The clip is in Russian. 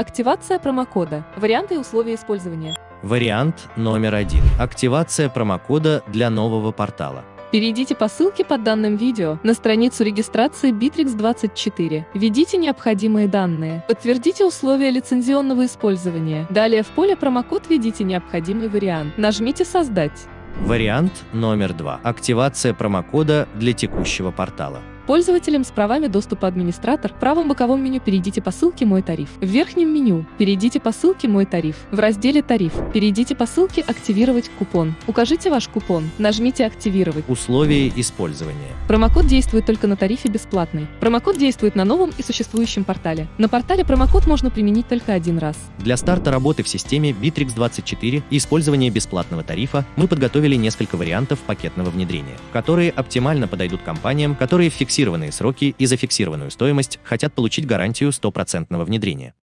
Активация промокода. Варианты и условия использования. Вариант номер один. Активация промокода для нового портала. Перейдите по ссылке под данным видео на страницу регистрации Bittrex24. Введите необходимые данные. Подтвердите условия лицензионного использования. Далее в поле промокод введите необходимый вариант. Нажмите «Создать». Вариант номер два. Активация промокода для текущего портала. Пользователям с правами доступа администратор в правом боковом меню перейдите по ссылке «Мой тариф». В верхнем меню перейдите по ссылке «Мой тариф». В разделе «Тариф» перейдите по ссылке «Активировать купон». Укажите ваш купон, нажмите «Активировать». Условия использования. Промокод действует только на тарифе бесплатный. Промокод действует на новом и существующем портале. На портале промокод можно применить только один раз. Для старта работы в системе Bittrex24 и использования бесплатного тарифа мы подготовили несколько вариантов пакетного внедрения, которые оптимально подойдут компаниям, которые в фиксированные сроки и за фиксированную стоимость хотят получить гарантию стопроцентного внедрения.